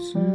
close